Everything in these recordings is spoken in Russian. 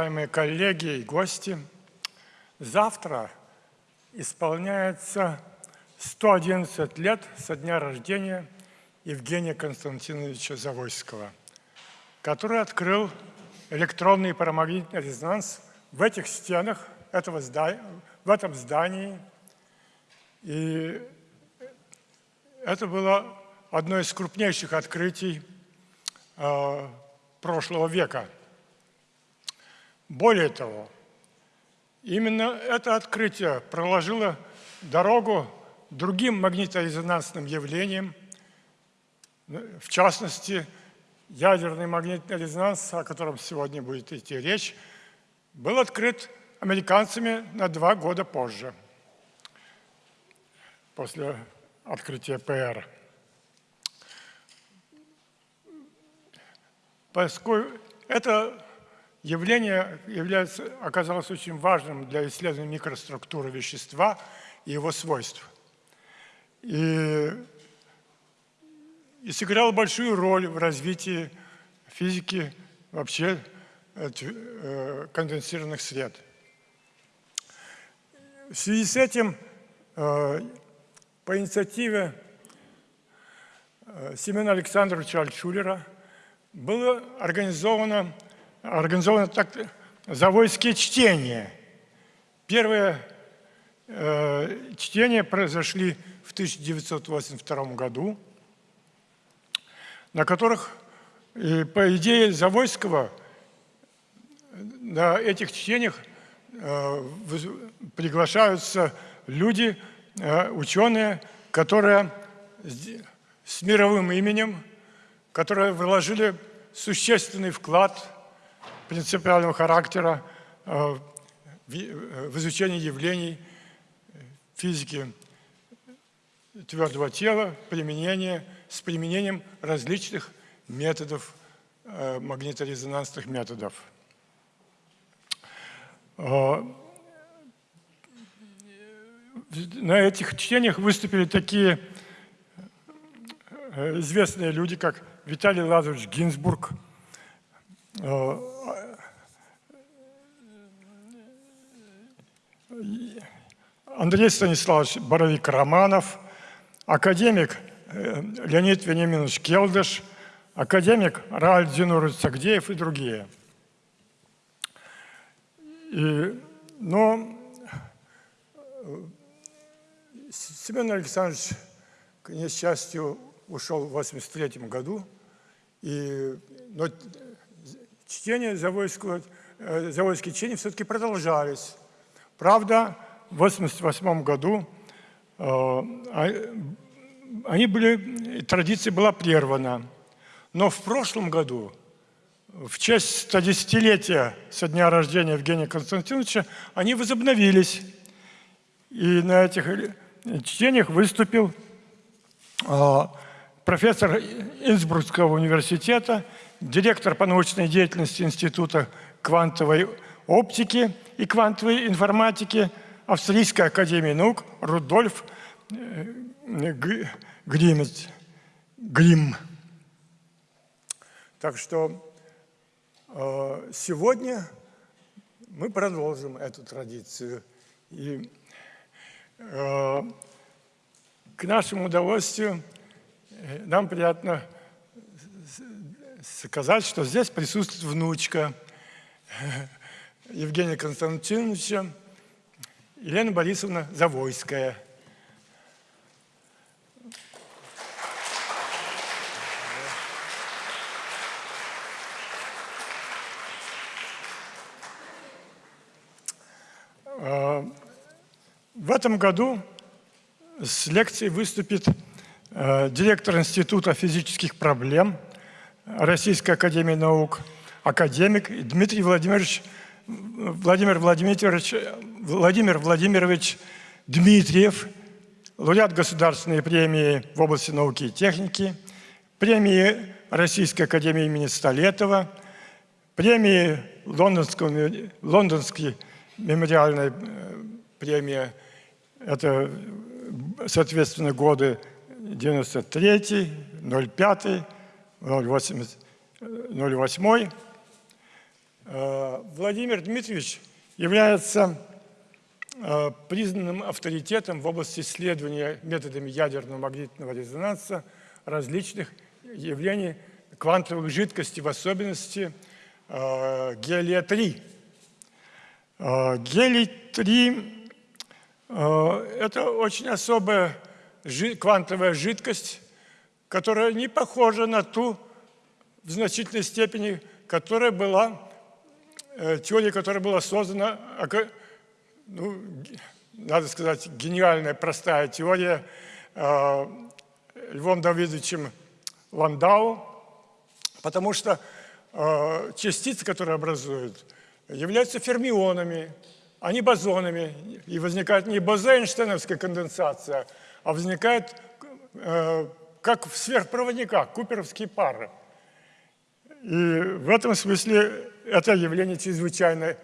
уважаемые коллеги и гости! Завтра исполняется 111 лет со дня рождения Евгения Константиновича Завойского, который открыл электронный парамагнитный резонанс в этих стенах, этого здания, в этом здании. И это было одно из крупнейших открытий э, прошлого века. Более того, именно это открытие проложило дорогу другим магниторезонансным явлениям, в частности, ядерный магнитный резонанс, о котором сегодня будет идти речь, был открыт американцами на два года позже, после открытия ПР. Поскольку это явление является, оказалось очень важным для исследования микроструктуры вещества и его свойств. И, и сыграл большую роль в развитии физики вообще э, конденсированных сред. В связи с этим э, по инициативе э, Семена Александровича Альтшулера было организовано, организовано так, завойские чтения. Первые э, чтения произошли в 1982 году, на которых, э, по идее Завойского, на этих чтениях э, приглашаются люди, э, ученые, которые с мировым именем которые вложили существенный вклад принципиального характера э, в изучение явлений физики твердого тела, применение, с применением различных методов, э, магниторезонансных методов. Э, на этих чтениях выступили такие известные люди, как Виталий Лазаревич Гинзбург, Андрей Станиславович Боровик-Романов, академик э, Леонид Вениаминович Келдыш, академик Рааль Зинурович Сагдеев и другие. И, но э, Семен Александрович, к несчастью, ушел в 83 году, и, но чтения Завойского, э, Завойские чтения все-таки продолжались. Правда, в 88 году э, а, они были, традиция была прервана. Но в прошлом году, в честь 110-летия со дня рождения Евгения Константиновича, они возобновились. И на этих чтениях выступил э, профессор Инсбрукского университета, директор по научной деятельности Института квантовой оптики и квантовой информатики Австрийской академии наук Рудольф э, Гримец. Грим. Так что э, сегодня мы продолжим эту традицию. И э, к нашему удовольствию нам приятно сказать, что здесь присутствует внучка Евгения Константиновича, Елена Борисовна Завойская. А, в этом году с лекцией выступит Э, директор Института физических проблем Российской Академии Наук, академик Дмитрий Владимирович, Владимир Владимирович, Владимир Владимирович Дмитриев, лауреат Государственной премии в области науки и техники, премии Российской Академии имени Столетова, премии Лондонского, Лондонской мемориальной э, премии, это, соответственно, годы 93, 05, 08, 08. Э, Владимир Дмитриевич является э, признанным авторитетом в области исследования методами ядерного магнитного резонанса различных явлений квантовых жидкостей, в особенности э, гелия-3. Гелий-3 – это очень особая квантовая жидкость, которая не похожа на ту в значительной степени, которая была, теория, которая была создана, ну, надо сказать, гениальная, простая теория э, Львом Давидовичем Ландау, потому что э, частицы, которые образуют, являются фермионами, а не бозонами. И возникает не бозейнштейновская конденсация, а возникает э, как в сверхпроводниках, куперовские пары. И в этом смысле это явление чрезвычайно,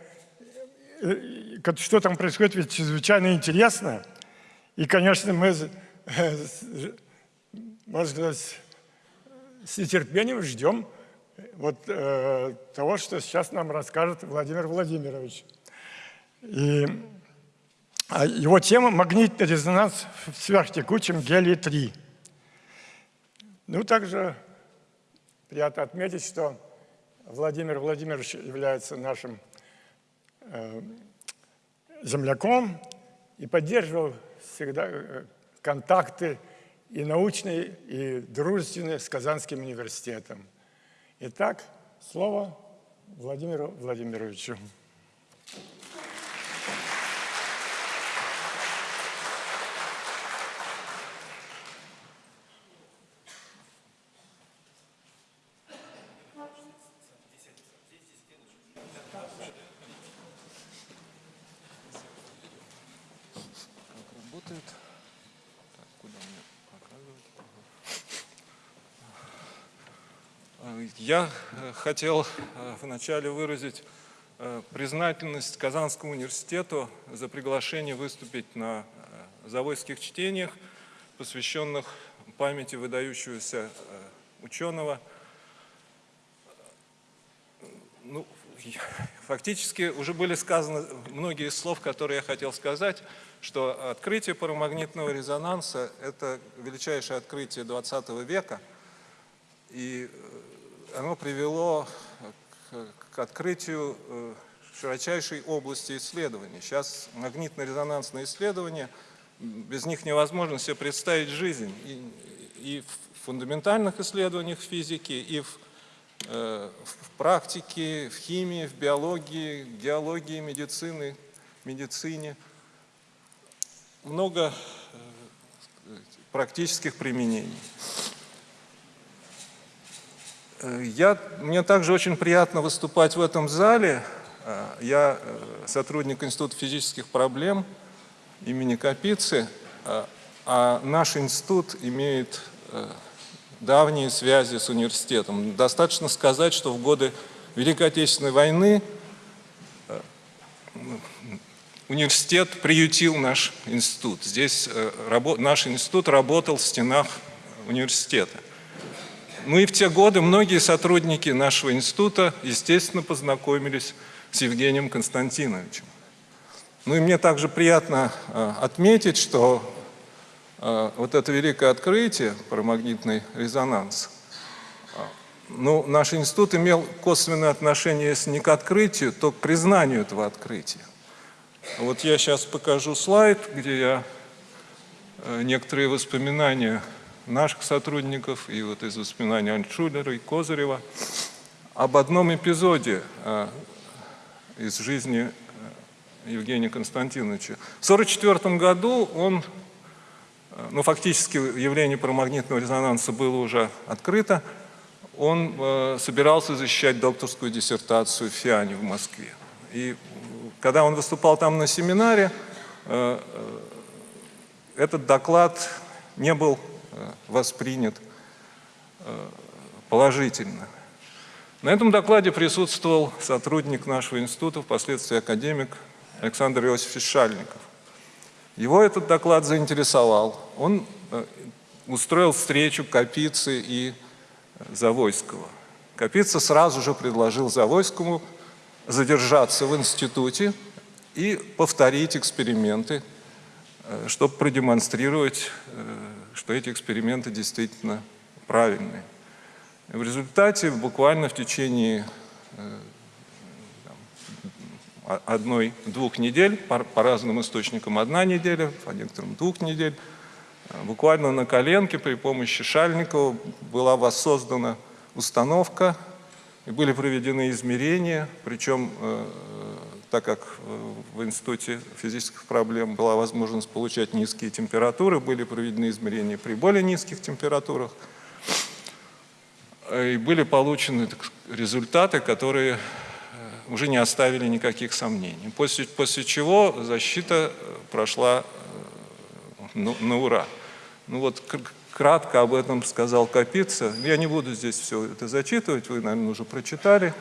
э, что там происходит, ведь чрезвычайно интересно. И, конечно, мы, э, можно сказать, с нетерпением ждем вот э, того, что сейчас нам расскажет Владимир Владимирович. И а его тема – магнитный резонанс в сверхтекучем гелии-3. Ну, также приятно отметить, что Владимир Владимирович является нашим э, земляком и поддерживал всегда э, контакты и научные, и дружественные с Казанским университетом. Итак, слово Владимиру Владимировичу. Я э, хотел э, вначале выразить э, признательность Казанскому университету за приглашение выступить на завойских чтениях, посвященных памяти выдающегося ученого. Ну, фактически уже были сказаны многие слов, которые я хотел сказать, что открытие парамагнитного резонанса – это величайшее открытие 20 века, и оно привело к, к открытию э, широчайшей области исследований. Сейчас магнитно-резонансные исследования, без них невозможно себе представить жизнь. И, и в фундаментальных исследованиях физики, и в, э, в практике, в химии, в биологии, геологии, медицины, медицине. Много э, практических применений. Э, я, мне также очень приятно выступать в этом зале. Э, я э, сотрудник Института физических проблем имени Капицы, а наш институт имеет давние связи с университетом. Достаточно сказать, что в годы Великой Отечественной войны университет приютил наш институт. Здесь наш институт работал в стенах университета. Ну и в те годы многие сотрудники нашего института, естественно, познакомились с Евгением Константиновичем. Ну и мне также приятно э, отметить, что э, вот это великое открытие про магнитный резонанс, э, ну, наш институт имел косвенное отношение, если не к открытию, то к признанию этого открытия. Вот я сейчас покажу слайд, где я некоторые воспоминания наших сотрудников и вот из воспоминаний Альтшулера и Козырева об одном эпизоде э, из жизни э, Евгения Константиновича. В 1944 году он, э, ну фактически явление парамагнитного резонанса было уже открыто, он э, собирался защищать докторскую диссертацию в ФИАНе в Москве. И когда он выступал там на семинаре, этот доклад не был воспринят э, положительно. На этом докладе присутствовал сотрудник нашего института, впоследствии академик Александр Иосифович Шальников. Его этот доклад заинтересовал. Он э, устроил встречу Капицы и Завойского. Капица сразу же предложил Завойскому задержаться в институте и повторить эксперименты, э, чтобы продемонстрировать, э, что эти эксперименты действительно правильные. В результате буквально в течение э, одной-двух недель, по, по разным источникам одна неделя, по некоторым двух недель, буквально на коленке при помощи Шальникова была воссоздана установка, и были проведены измерения, причем, э, так как э, в Институте физических проблем была возможность получать низкие температуры, были проведены измерения при более низких температурах, э, и были получены результаты, которые уже не оставили никаких сомнений. После, после чего защита прошла ну, на ура. Ну вот кратко об этом сказал Капица. Я не буду здесь все это зачитывать, вы, наверное, уже прочитали.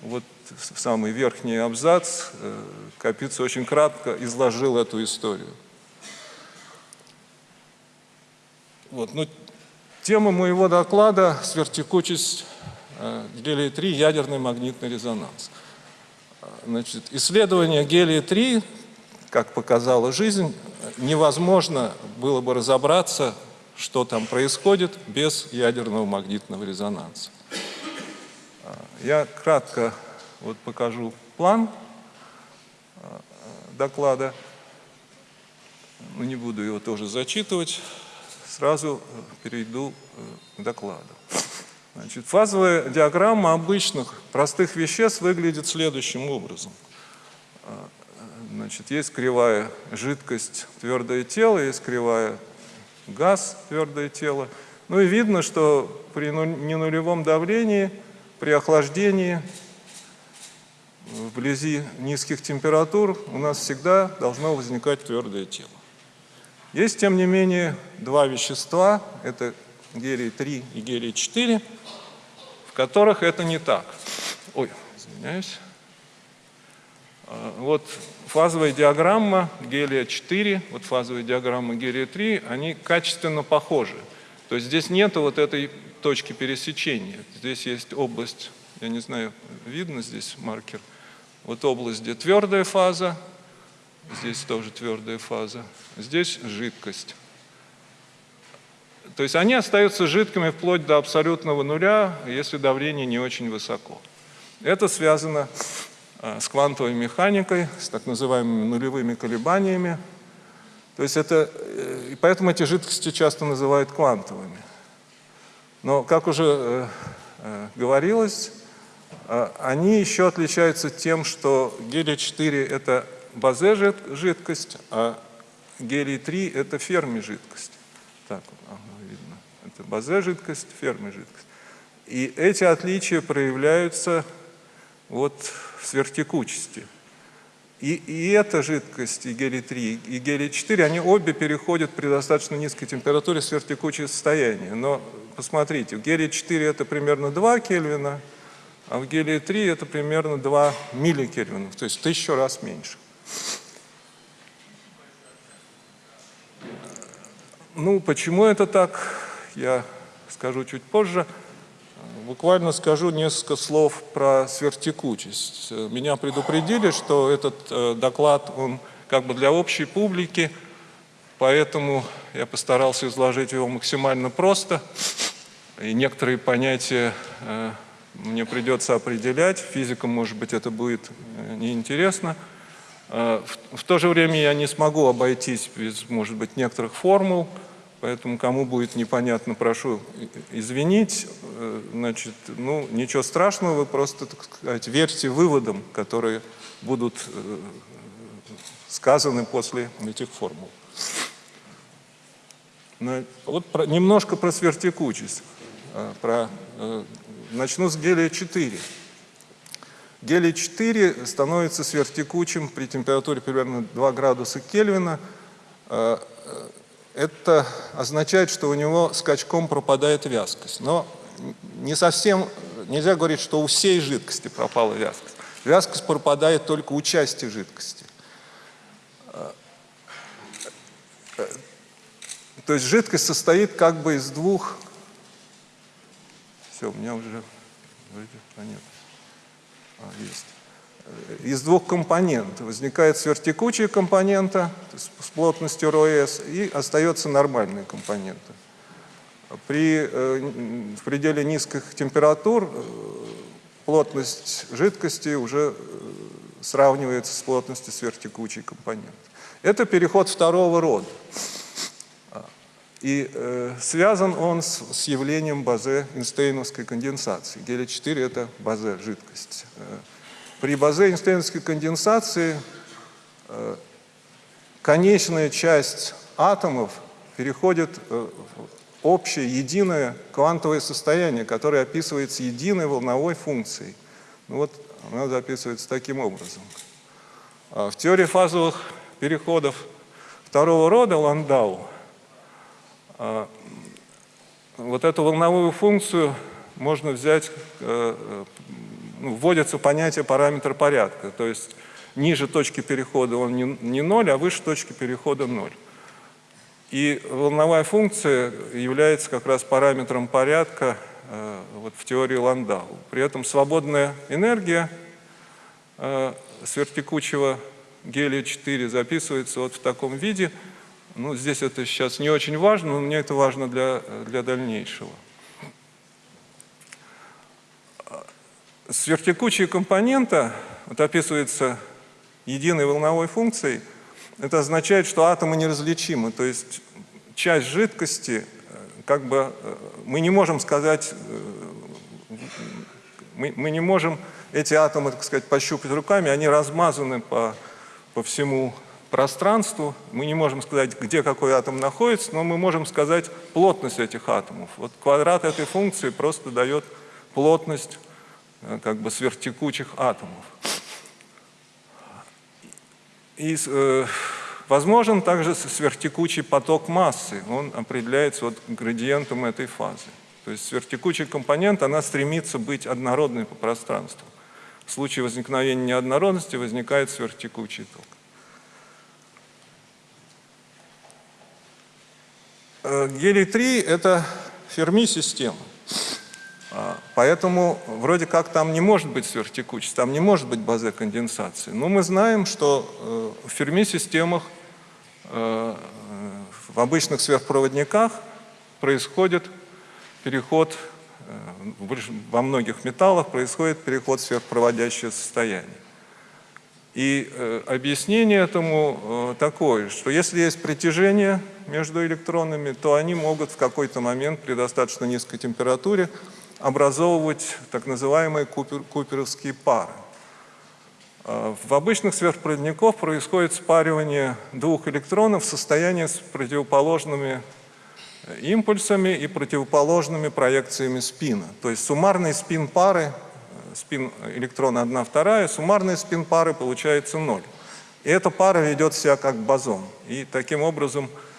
Вот самый верхний абзац э, Капица очень кратко изложил эту историю. Вот, ну, тема моего доклада – свертекучесть э, гелия-3, ядерный магнитный резонанс. Значит, исследование гелия-3, как показала жизнь, невозможно было бы разобраться что там происходит без ядерного магнитного резонанса. А, я кратко вот покажу план а, доклада, но не буду его тоже зачитывать, сразу э, перейду э, к докладу. Значит, фазовая диаграмма обычных простых веществ выглядит следующим образом. Значит, есть кривая жидкость, твердое тело, есть кривая газ, твердое тело. Ну и видно, что при ненулевом давлении, при охлаждении, вблизи низких температур у нас всегда должно возникать твердое тело. Есть, тем не менее, два вещества, это гелий-3 и гелий-4, в которых это не так. Ой, извиняюсь. А, вот фазовая диаграмма гелия-4, вот фазовая диаграмма гелия-3, они качественно похожи. То есть здесь нет вот этой точки пересечения. Здесь есть область, я не знаю, видно здесь маркер, вот область, где твердая фаза, здесь тоже твердая фаза, здесь жидкость. То есть они остаются жидкими вплоть до абсолютного нуля, если давление не очень высоко. Это связано Э, с квантовой механикой, с так называемыми нулевыми колебаниями. То есть это, э, и поэтому эти жидкости часто называют квантовыми. Но, как уже э, говорилось, они еще отличаются тем, что гелий-4 – это базе жидкость, а гелий-3 – это ферми жидкость. Так, ага, видно. Это базе жидкость, ферми жидкость. И эти отличия проявляются вот в сверхтекучести. И, и эта жидкость, и гелий-3, и гелий-4, они обе переходят при достаточно низкой температуре в сверхтекучее состояние. Но посмотрите, в гелий-4 это примерно 2 Кельвина, а в гелии-3 это примерно 2 милликельвина, то есть в тысячу раз меньше. Ну, почему это так, я скажу чуть позже. Буквально скажу несколько слов про сверхтекучесть. Меня предупредили, что этот э, доклад, он как бы для общей публики, поэтому я постарался изложить его максимально просто. И некоторые понятия э, мне придется определять. Физикам, может быть, это будет э, неинтересно. В то же время я не смогу обойтись без, может быть, некоторых формул, Поэтому, кому будет непонятно, прошу извинить. Э, значит, ну, ничего страшного, вы просто, так сказать, верьте выводам, которые будут э, сказаны после этих формул. Вот про, немножко про свертекучесть. Э, про, начну с гелия-4. Гелий-4 становится сверхтекучим при температуре примерно 2 градуса Кельвина это означает, что у него скачком пропадает вязкость. Но не совсем, нельзя говорить, что у всей жидкости пропала вязкость. Вязкость пропадает только у части жидкости. То есть жидкость состоит как бы из двух... Все, у меня уже вроде понятно. А, есть. из двух компонентов. Возникает сверхтекучая компонента с плотностью РОС и остается нормальная компонента. При э, в пределе низких температур э, плотность жидкости уже сравнивается с плотностью сверхтекучей компоненты. Это переход второго рода. И э, связан он с, с явлением базе Эйнштейновской конденсации. Гелий-4 – это базе жидкость. Э, при базе Эйнштейновской конденсации э, конечная часть атомов переходит э, в общее, единое квантовое состояние, которое описывается единой волновой функцией. Ну вот она записывается таким образом. А в теории фазовых переходов второго рода Ландау вот эту волновую функцию можно взять, э, э, ну, вводится понятие параметра порядка, то есть ниже точки перехода он не, 0, а выше точки перехода 0. И волновая функция является как раз параметром порядка э, вот в теории Ландау. При этом свободная энергия сверхтекучего гелия-4 записывается вот в таком виде – ну, здесь это сейчас не очень важно, но мне это важно для, для дальнейшего. Сверхтекучая компонента, вот описывается единой волновой функцией, это означает, что атомы неразличимы, то есть часть жидкости, как бы мы не можем сказать, мы, мы не можем эти атомы, так сказать, пощупать руками, они размазаны по, по всему пространству. Мы не можем сказать, где какой атом находится, но мы можем сказать плотность этих атомов. Вот квадрат этой функции просто дает плотность э, как бы сверхтекучих атомов. И э, возможен также сверхтекучий поток массы. Он определяется вот градиентом этой фазы. То есть сверхтекучий компонент, она стремится быть однородной по пространству. В случае возникновения неоднородности возникает сверхтекучий ток. Гелий-3 – это Ферми-система. А, поэтому вроде как там не может быть сверхтекучесть, там не может быть базы конденсации. Но мы знаем, что э, в Ферми-системах, э, в обычных сверхпроводниках происходит переход, во многих металлах происходит переход в сверхпроводящее состояние. И э, объяснение этому э, такое, что если есть притяжение между электронами, то они могут в какой-то момент при достаточно низкой температуре образовывать так называемые купер, куперовские пары. Э, в обычных сверхпроводниках происходит спаривание двух электронов в состоянии с противоположными импульсами и противоположными проекциями спина. То есть суммарный спин пары спин электрона 1 вторая, суммарный спин пары получается 0. И эта пара ведет себя как бозон. И таким образом э,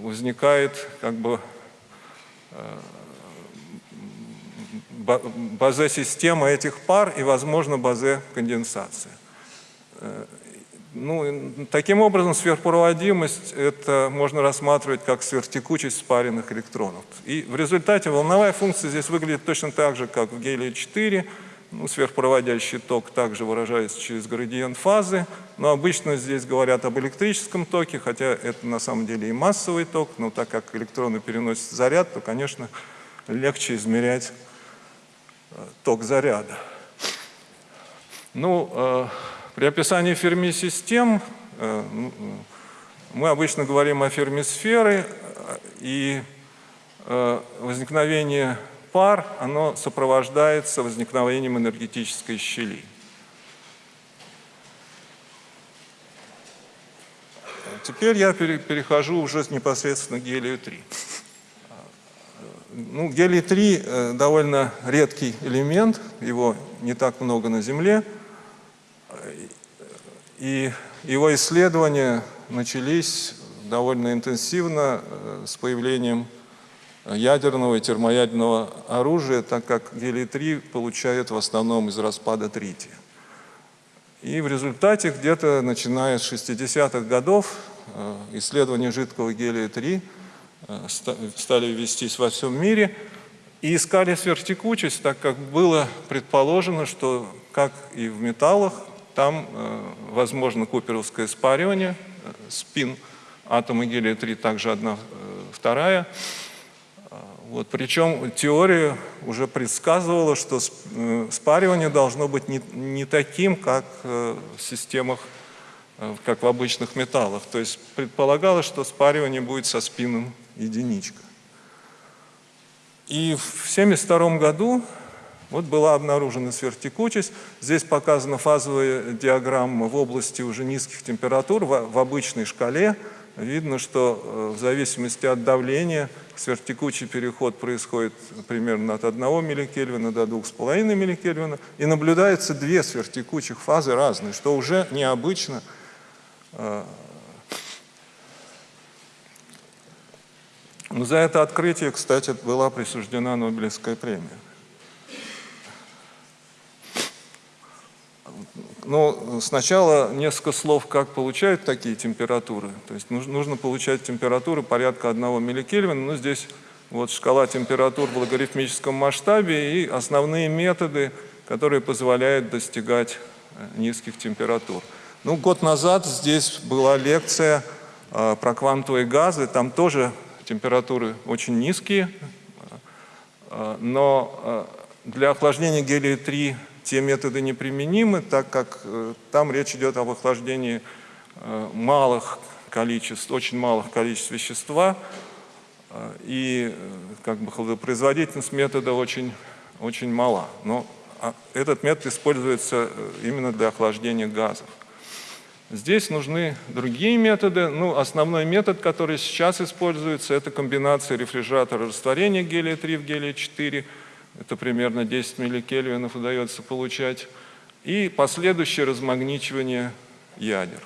возникает как бы э, базе-система этих пар и, возможно, базе-конденсация. Э, ну, таким образом, сверхпроводимость это можно рассматривать как сверхтекучесть спаренных электронов. И в результате волновая функция здесь выглядит точно так же, как в гелии-4. Ну, сверхпроводящий ток также выражается через градиент фазы, но обычно здесь говорят об электрическом токе, хотя это на самом деле и массовый ток, но так как электроны переносят заряд, то, конечно, легче измерять э, ток заряда. Ну, э, при описании ферми-систем э, ну, мы обычно говорим о фермисфере, и э, возникновение пар, оно сопровождается возникновением энергетической щели. Теперь я перехожу уже непосредственно к гелию-3. Ну, гелий-3 э, довольно редкий элемент, его не так много на Земле – и его исследования начались довольно интенсивно э, с появлением ядерного и термоядерного оружия, так как гелий-3 получают в основном из распада трития. И в результате где-то начиная с 60-х годов э, исследования жидкого гелия-3 э, стали вестись во всем мире и искали сверхтекучесть, так как было предположено, что как и в металлах, там э, возможно куперовское спаривание, спин атома гелия-3, также одна вторая. Вот, причем теория уже предсказывала, что спаривание должно быть не, не таким, как в системах, как в обычных металлах. То есть предполагалось, что спаривание будет со спином единичка. И в 1972 году вот была обнаружена сверхтекучесть. Здесь показана фазовая диаграмма в области уже низких температур в, в обычной шкале. Видно, что э, в зависимости от давления сверхтекучий переход происходит примерно от 1 милликельвина до 2,5 милликельвина. И наблюдается две сверхтекучих фазы разные, что уже необычно. Э. Но за это открытие, кстати, была присуждена Нобелевская премия. Ну, сначала несколько слов, как получают такие температуры. То есть нужно, получать температуру порядка 1 милликельвина. Ну, здесь вот шкала температур в логарифмическом масштабе и основные методы, которые позволяют достигать э, низких температур. Ну, год назад здесь была лекция э, про квантовые газы. Там тоже температуры очень низкие, э, но для охлаждения гелия-3 те методы неприменимы, так как э, там речь идет об охлаждении э, малых количеств, очень малых количеств вещества, э, и как бы производительность метода очень, очень мала. Но а, этот метод используется именно для охлаждения газов. Здесь нужны другие методы. Ну, основной метод, который сейчас используется, это комбинация рефрижератора растворения гелия-3 в гелия-4 это примерно 10 милликельвинов удается получать, и последующее размагничивание ядер.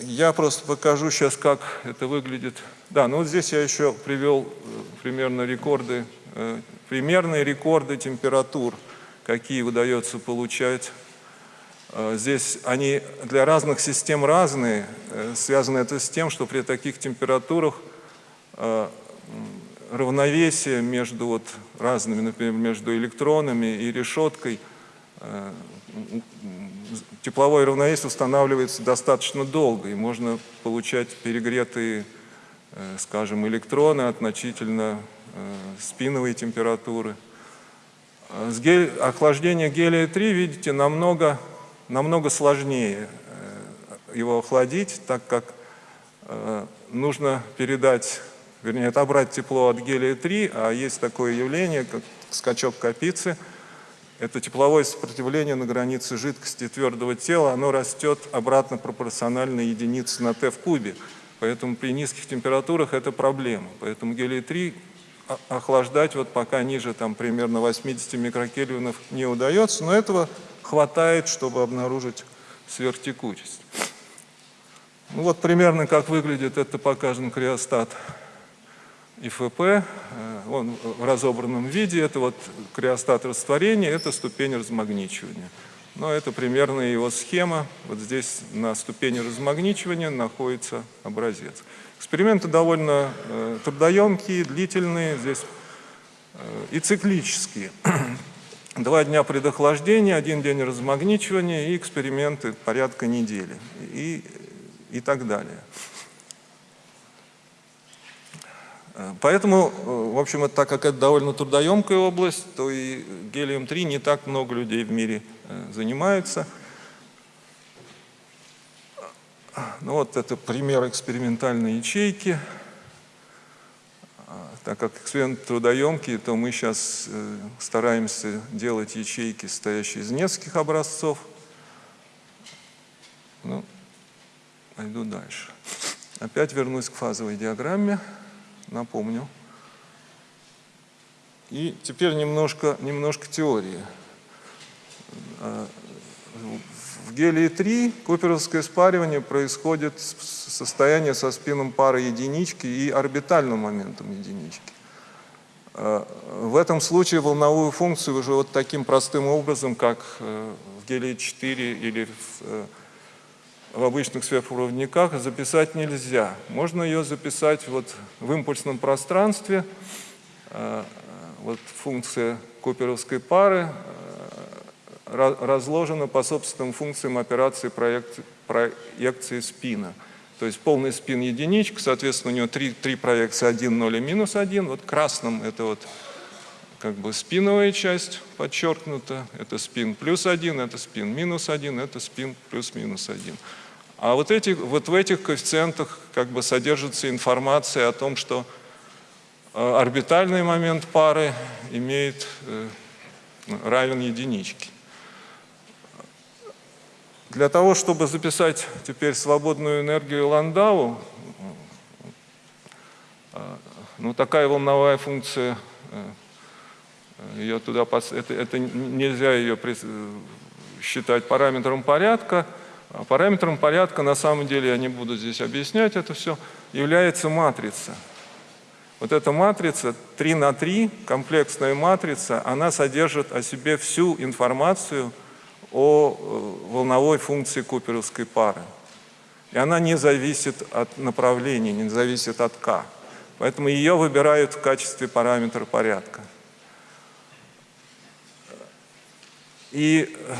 Я просто покажу сейчас, как это выглядит. Да, ну вот здесь я еще привел э, примерно рекорды, э, примерные рекорды температур, какие удается получать. Э, здесь они для разных систем разные. Связано это с тем, что при таких температурах равновесие между вот разными, например, между электронами и решеткой, э, тепловое равновесие устанавливается достаточно долго, и можно получать перегретые, э, скажем, электроны относительно э, спиновой температуры. С гель... Охлаждение гелия-3, видите, намного, намного сложнее его охладить, так как нужно передать вернее, отобрать тепло от гелия-3, а есть такое явление, как скачок Капицы. Это тепловое сопротивление на границе жидкости твердого тела, оно растет обратно пропорционально единице на Т в кубе. Поэтому при низких температурах это проблема. Поэтому гелий-3 охлаждать вот пока ниже там примерно 80 микрокельвинов не удается, но этого хватает, чтобы обнаружить сверхтекучесть. Ну вот примерно как выглядит это показан криостат ИФП, э, он в разобранном виде, это вот криостат растворения, это ступень размагничивания. Но это примерно его схема. Вот здесь на ступени размагничивания находится образец. Эксперименты довольно э, трудоемкие, длительные, здесь э, и циклические. Два дня предохлаждения, один день размагничивания и эксперименты порядка недели и, и так далее. Поэтому, э, в общем, так как это довольно трудоемкая область, то и гелием-3 не так много людей в мире э, занимаются. Ну вот это пример экспериментальной ячейки. А, так как эксперимент трудоемкий, то мы сейчас э, стараемся делать ячейки, состоящие из нескольких образцов. Ну, пойду дальше. Опять вернусь к фазовой диаграмме напомню. И теперь немножко, немножко теории. А, в гелии-3 куперовское спаривание происходит в состоянии со спином пары единички и орбитальным моментом единички. А, в этом случае волновую функцию уже вот таким простым образом, как э, в гелии-4 или в э, в обычных сверхпроводниках записать нельзя. Можно ее записать вот в импульсном пространстве. Э, вот функция куперовской пары, э, ра- разложена по собственным функциям операции проекции, спина. То есть полный спин единичка, соответственно, у него три, три проекции 1, 0 и минус 1. Вот красным это вот как бы спиновая часть подчеркнута, это спин плюс 1, это спин минус 1, это спин плюс-минус 1. А вот, эти, вот в этих коэффициентах как бы содержится информация о том, что э, орбитальный момент пары имеет э, равен единичке. Для того, чтобы записать теперь свободную энергию Ландау, э, ну такая волновая функция, ее туда, это, это нельзя ее считать параметром порядка, параметром порядка, на самом деле, я не буду здесь объяснять это все, является матрица. Вот эта матрица 3 на 3, комплексная матрица, она содержит о себе всю информацию о э, волновой функции куперовской пары. И она не зависит от направления, не зависит от k. Поэтому ее выбирают в качестве параметра порядка. И э,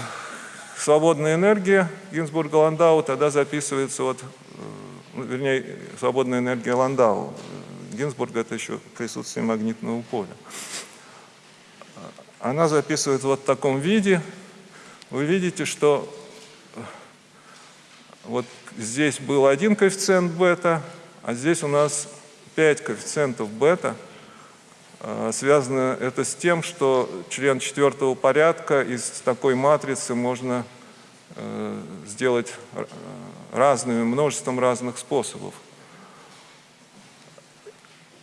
свободная энергия Гинзбурга-Ландау тогда записывается вот, э, ну, вернее, свободная энергия Ландау. Гинзбург это еще присутствие магнитного поля. Она записывается вот в таком виде. Вы видите, что э, вот здесь был один коэффициент бета, а здесь у нас 5 коэффициентов бета. Э, Связано это с тем, что член четвертого порядка из такой матрицы можно э, сделать э, разными, множеством разных способов.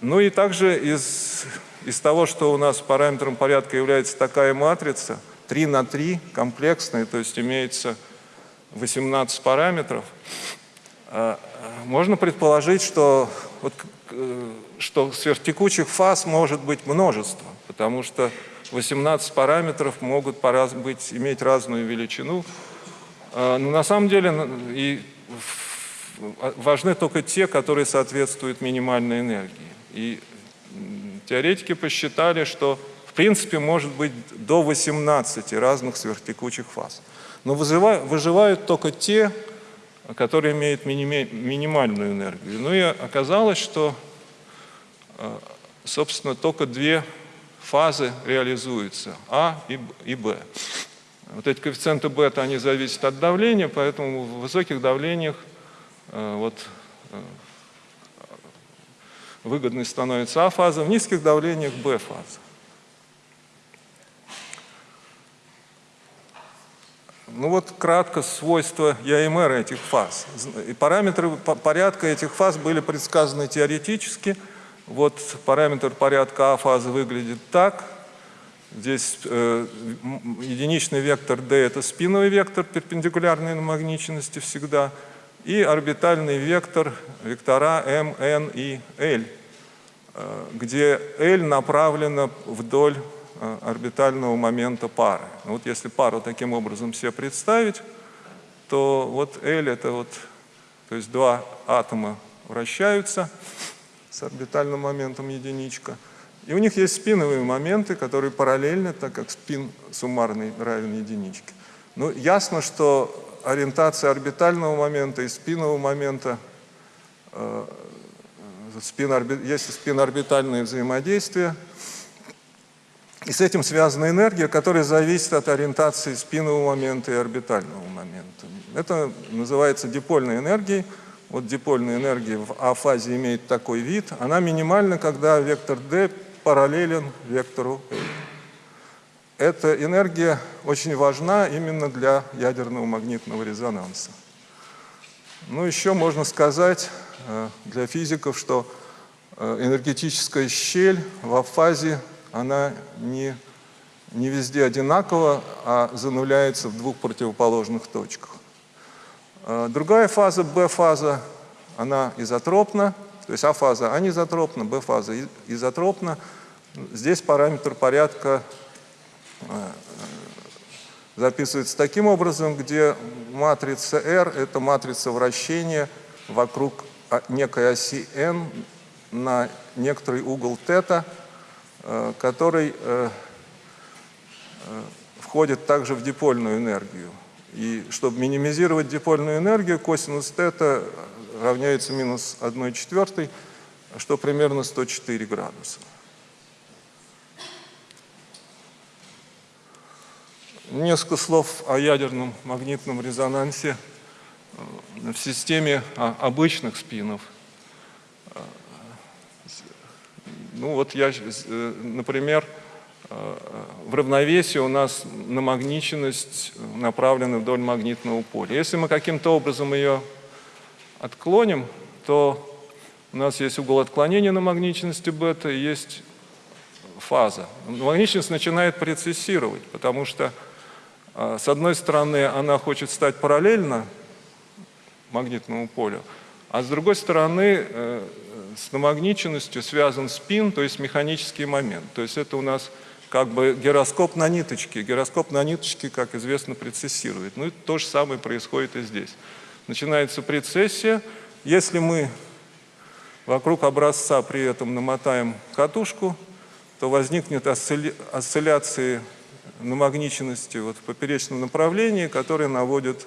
Ну и также из, из того, что у нас параметром порядка является такая матрица, 3 на 3, комплексная, то есть имеется 18 параметров, э, можно предположить, что, вот, э, что сверхтекучих фаз может быть множество, потому что 18 параметров могут пораз- быть, иметь разную величину. Э, Но на самом деле и в- важны только те, которые соответствуют минимальной энергии. И теоретики посчитали, что в принципе может быть до 18 разных сверхтекучих фаз. Но выжива- выживают только те, которые имеют минимальную энергию. Ну и оказалось, что, э, собственно, только две фазы реализуются, А и Б. Вот эти коэффициенты бета, они зависят от давления, поэтому в высоких давлениях э, вот, э, выгодной становится А-фаза, в низких давлениях Б-фаза. Ну вот кратко свойства ЯМР этих фаз. И параметры по- порядка этих фаз были предсказаны теоретически. Вот параметр порядка А-фазы выглядит так. Здесь э, единичный вектор D – это спиновый вектор перпендикулярной намагниченности всегда. И орбитальный вектор, вектора M, N и L, э, где L направлена вдоль э, орбитального момента пары. Ну Вот если пару таким образом себе представить, то вот L это вот, то есть два атома вращаются с орбитальным моментом единичка. И у них есть спиновые моменты, которые параллельны, так как спин суммарный равен единичке. Ну, ясно, что ориентация орбитального момента и спинового момента, э, спин орби- есть спинорбитальное взаимодействие, и с этим связана энергия, которая зависит от ориентации спинного момента и орбитального момента. Это называется дипольной энергией. Вот дипольная энергия в А-фазе имеет такой вид. Она минимальна, когда вектор D параллелен вектору L. Эта энергия очень важна именно для ядерного магнитного резонанса. Ну, еще можно сказать э, для физиков, что э, энергетическая щель в А-фазе, она не, не везде одинакова, а зануляется в двух противоположных точках. Э, Другая фаза, Б-фаза, она изотропна, то есть А-фаза анизотропна, Б-фаза изотропна. Здесь параметр порядка записывается таким образом, где матрица R – это матрица вращения вокруг некой оси n на некоторый угол θ, э, который, э, э, входит также в дипольную энергию. И чтобы минимизировать дипольную энергию, косинус тета равняется минус 1 четвертой, что примерно 104 градуса. Несколько слов о ядерном магнитном резонансе в системе а, обычных спинов. Ну вот я, э, например, э, в равновесии у нас намагниченность направлена вдоль магнитного поля. Если мы каким-то образом ее отклоним, то у нас есть угол отклонения намагниченности бета и есть фаза. Намагниченность начинает прецессировать, потому что а, с одной стороны, она хочет стать параллельно магнитному полю, а с другой стороны, э, с намагниченностью связан спин, то есть механический момент. То есть это у нас как бы гироскоп на ниточке. Гироскоп на ниточке, как известно, прецессирует. Ну и то же самое происходит и здесь. Начинается прецессия. Если мы вокруг образца при этом намотаем катушку, то возникнет осцилляции намагниченности вот в поперечном направлении, которые наводят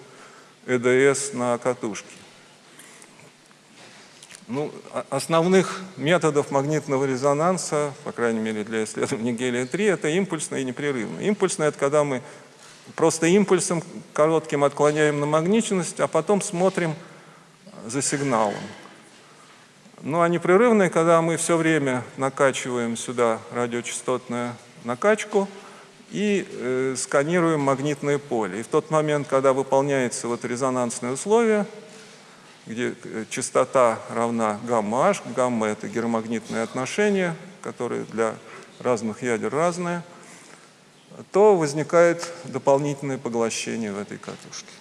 ЭДС на катушки. Ну, основных методов магнитного резонанса, по крайней мере для исследования гелия-3, это импульсное и непрерывное. Импульсное – это когда мы просто импульсом коротким отклоняем намагниченность, а потом смотрим за сигналом. Ну а непрерывное, когда мы все время накачиваем сюда радиочастотную накачку – и э, сканируем магнитное поле. И в тот момент, когда выполняется вот резонансное условие, где э, частота равна гамма-h, гамма – это геромагнитное отношение, которое для разных ядер разное, то возникает дополнительное поглощение в этой катушке.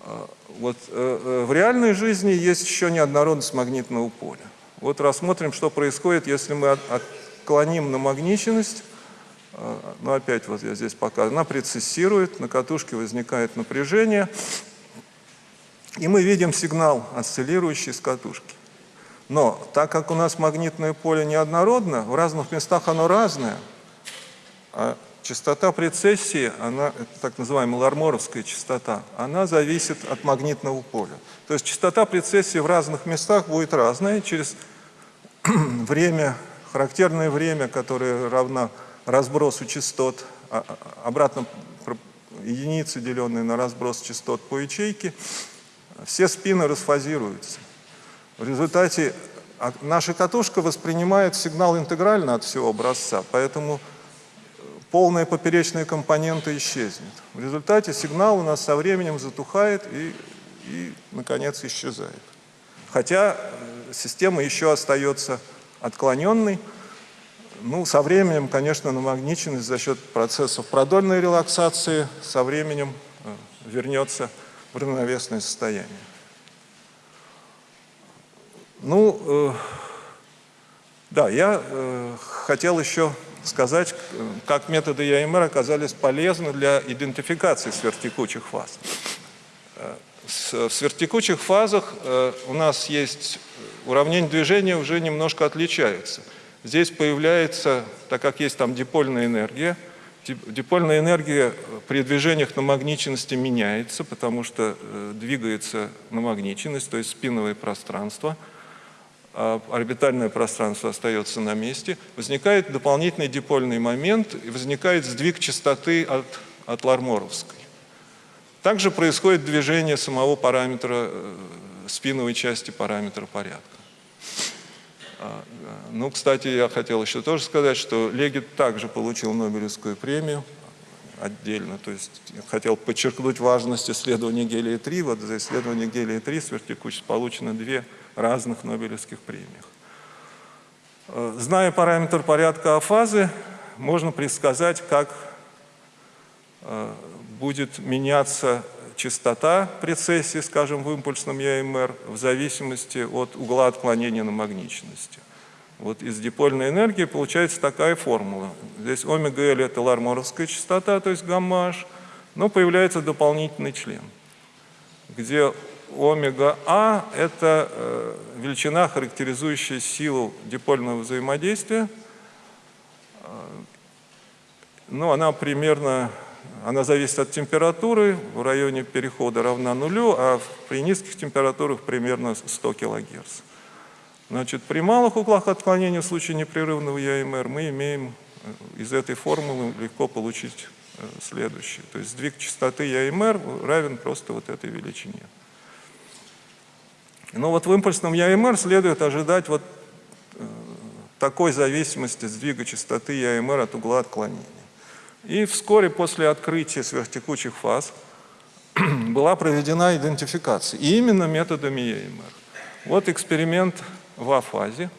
А, вот, э, э, в реальной жизни есть еще неоднородность магнитного поля. Вот рассмотрим, что происходит, если мы от, от клоним на магниченность, а, ну опять вот я здесь показываю, она прецессирует, на катушке возникает напряжение, и мы видим сигнал, осциллирующий с катушки. Но так как у нас магнитное поле неоднородно, в разных местах оно разное, а частота прецессии, она, это так называемая ларморовская частота, она зависит от магнитного поля. То есть частота прецессии в разных местах будет разная, через время характерное время, которое равно разбросу частот, а, а, обратно единицы, деленные на разброс частот по ячейке, все спины расфазируются. В результате а, наша катушка воспринимает сигнал интегрально от всего образца, поэтому полная поперечная компонента исчезнет. В результате сигнал у нас со временем затухает и, и наконец, исчезает. Хотя э, система еще остается отклоненный. Ну, со временем, конечно, намагниченность за счет процессов продольной релаксации со временем э, вернется в равновесное состояние. Ну, э, да, я э, хотел еще сказать, как методы ЯМР оказались полезны для идентификации сверхтекучих фаз. Э, в сверхтекучих фазах э, у нас есть уравнение движения уже немножко отличается. Здесь появляется, так как есть там дипольная энергия, дипольная энергия при движениях на магниченности меняется, потому что э, двигается намагниченность, то есть спиновое пространство, орбитальное пространство остается на месте. Возникает дополнительный дипольный момент, и возникает сдвиг частоты от, от Ларморовской. Также происходит движение самого параметра, э, спиновой части параметра порядка. А, ну, кстати, я хотел еще тоже сказать, что Легит также получил Нобелевскую премию отдельно. То есть хотел подчеркнуть важность исследования гелия-3. Вот за исследование гелия-3 сверхтекучесть получено две разных Нобелевских премиях. Э, зная параметр порядка фазы, можно предсказать, как э, будет меняться частота прецессии, скажем, в импульсном ЯМР в зависимости от угла отклонения на магничности. Вот из дипольной энергии получается такая формула. Здесь омега-L это ларморовская частота, то есть гамма-H, но появляется дополнительный член, где омега-А – это э, величина, характеризующая силу дипольного взаимодействия, Ну, она примерно, она зависит от температуры, в районе перехода равна нулю, а при низких температурах примерно 100 кГц. Значит, при малых углах отклонения в случае непрерывного ЯМР мы имеем э, из этой формулы легко получить э, следующее. То есть сдвиг частоты ЯМР равен просто вот этой величине. Но вот в импульсном ЯМР следует ожидать вот э, такой зависимости сдвига частоты ЯМР от угла отклонения. И вскоре после открытия сверхтекучих фаз была проведена идентификация, и именно методами ЯМР. Вот эксперимент в А-фазе.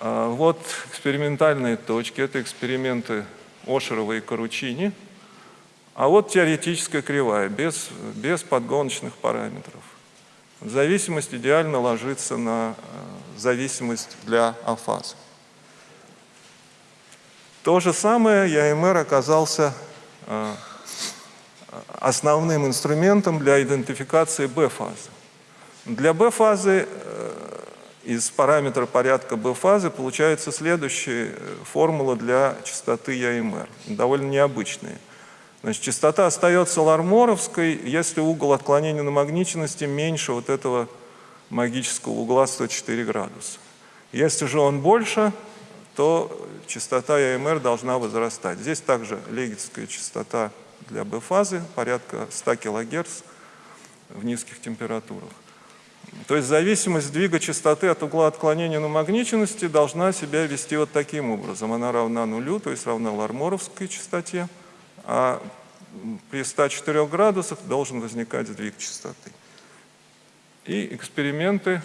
А, Вот экспериментальные точки, это эксперименты Ошерова и Каручини. А вот теоретическая кривая, без, без подгоночных параметров. Зависимость идеально ложится на э, зависимость для афазы. То же самое ЯМР оказался э, основным инструментом для идентификации Б-фазы. Для Б-фазы э, из параметра порядка Б-фазы получается следующая формула для частоты ЯМР, довольно необычная. Значит, частота остается ларморовской, если угол отклонения намагниченности меньше вот этого магического угла 104 градуса. Если же он больше, то частота ЯМР должна возрастать. Здесь также легетская частота для Б-фазы, порядка 100 кГц в низких температурах. То есть зависимость сдвига частоты от угла отклонения намагниченности должна себя вести вот таким образом. Она равна нулю, то есть равна ларморовской частоте, а при 104 градусах должен возникать сдвиг частоты. И эксперименты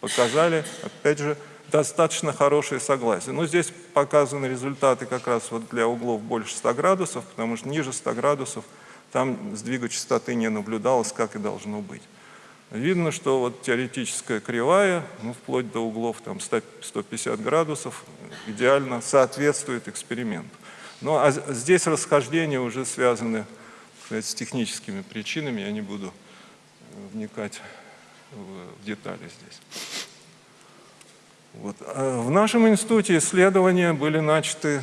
показали, опять же, достаточно хорошее согласие. Но здесь показаны результаты как раз вот для углов больше 100 градусов, потому что ниже 100 градусов там сдвига частоты не наблюдалось, как и должно быть. Видно, что вот теоретическая кривая, ну, вплоть до углов там 100, 150 градусов, идеально соответствует эксперименту. Ну, а здесь расхождения уже связаны сказать, с техническими причинами, я не буду вникать в детали здесь. Вот. А В нашем институте исследования были начаты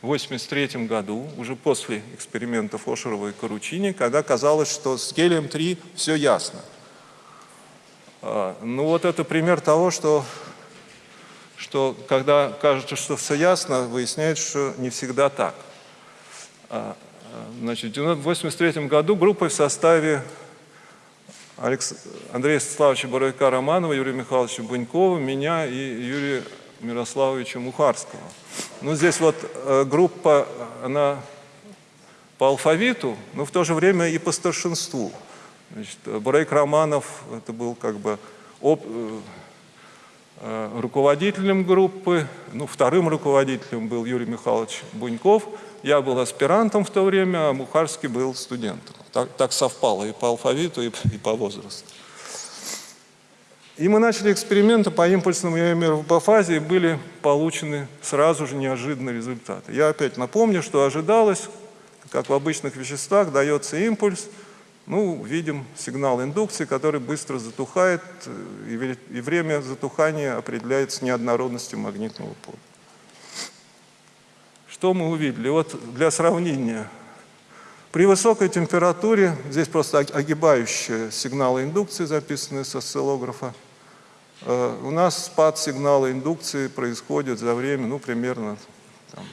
в 1983 году, уже после экспериментов Ошерова и Каручини, когда казалось, что с гелием-3 все ясно. А, Ну вот это пример того, что, что когда кажется, что все ясно, выясняется, что не всегда так. А, а, Значит, в 1983 году группа в составе Алекс... Андрея Станиславовича Боровика Романова, Юрия Михайловича Бунькова, меня и Юрия Мирославовича Мухарского. Ну, здесь вот э, группа, она по алфавиту, но в то же время и по старшинству. Значит, Боровик Романов, это был как бы об- э, руководителем группы, ну, вторым руководителем был Юрий Михайлович Буньков, я был аспирантом в то время, а Мухарский был студентом. Так, так совпало и по алфавиту, и, и по возрасту. И мы начали эксперименты по импульсному ЯМР в Бафазе, и были получены сразу же неожиданные результаты. Я опять напомню, что ожидалось, как в обычных веществах, дается импульс, ну, видим сигнал индукции, который быстро затухает, э, и вре- и время затухания определяется неоднородностью магнитного поля. Что мы увидели? Вот для сравнения. При высокой температуре, здесь просто ог- огибающие сигналы индукции, записанные с осциллографа, э, у нас спад сигнала индукции происходит за время, ну, примерно там,